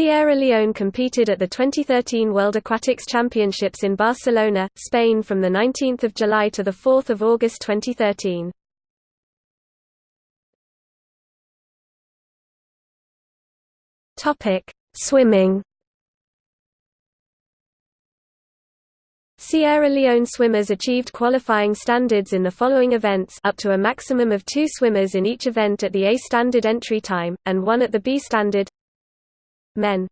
Sierra Leone competed at the 2013 World Aquatics Championships in Barcelona, Spain from 19 July to 4 August 2013. Swimming Sierra Leone swimmers achieved qualifying standards in the following events up to a maximum of two swimmers in each event at the A standard entry time, and one at the B standard Men